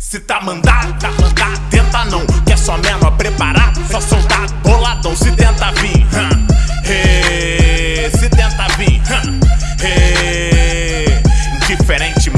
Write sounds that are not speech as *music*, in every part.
Se tá mandado, tá mandado, tenta não Que é só menor preparado, só soldado Boladão, se tenta vir hum.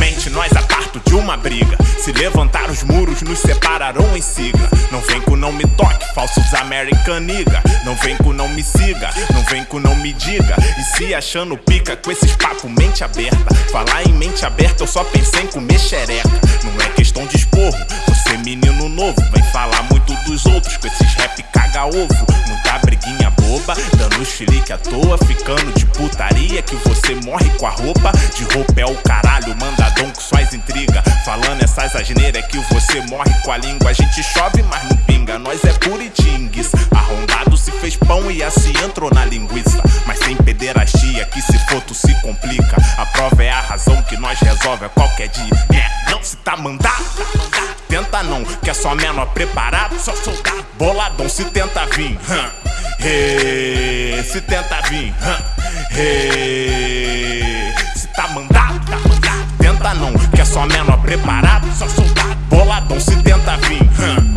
Indiferentemente, nós a parto de uma briga. Se levantar os muros, nos separarão em sigla Não vem com não me toque, falsos American nigga. Não vem com não me siga, não vem com não me diga. E se achando pica com esses papos mente aberta. Falar em mente aberta, eu só pensei em comer xereca. Não é questão de esporro, você menino novo. Vem falar muito dos outros com esses rap caga-ovo Muita briguinha boba, dando chilique à toa. Ficando de putaria que você morre com a roupa. De roupa é o caralho, intriga Essas asneiras é que você morre com a língua. A gente chove, mas não pinga, nós é puritingues. Arrombado se fez pão e assim entrou na linguiça. Mas sem pederastia, que se for se complica. A prova é a razão que nós resolve a qualquer dia. É, Não se tá mandado, tenta não Que é só menor preparado, só soldado Boladão se tenta vir. Hum. hey, Se tenta vir. Hum. hey, Tenta não, que é só menor preparado Só soldado Boladão se tenta vir hum.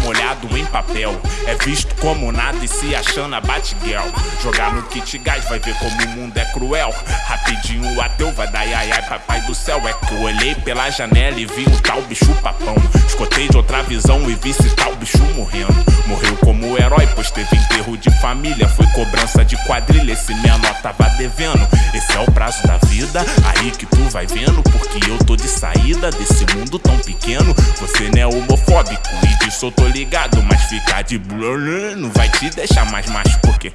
Molhado em papel. É visto como nada e se achando a Batgirl. Jogar no kit gás vai ver como o mundo é cruel. Rapidinho o ateu vai dar ai ai papai do céu. É que eu olhei pela janela e vi um tal bicho papão. Escotei de outra visão e vi esse tal bicho morrendo. Morreu como herói pois teve enterro de família. Foi cobrança de quadrilha, esse menor tava devendo. Esse é o prazo da vida, aí que tu vai vendo Porque eu tô de saída desse mundo tão pequeno. Você não é homofóbico e disso eu tô ligado Mas ficar de blur não vai te deixar mais macho Porque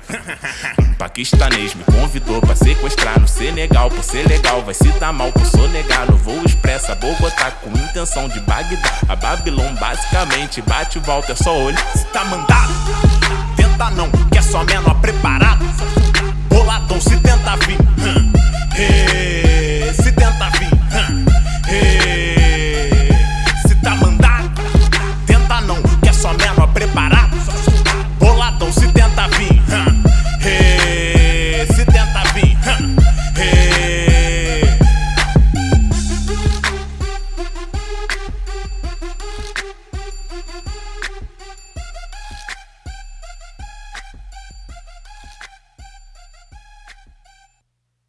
um *laughs* paquistanês me convidou pra sequestrar no Senegal Por ser legal vai se dar mal por sonegar No voo expressa Bogotá com intenção de Bagdá. A Babilônia basicamente bate e volta é só olho Se tá mandado,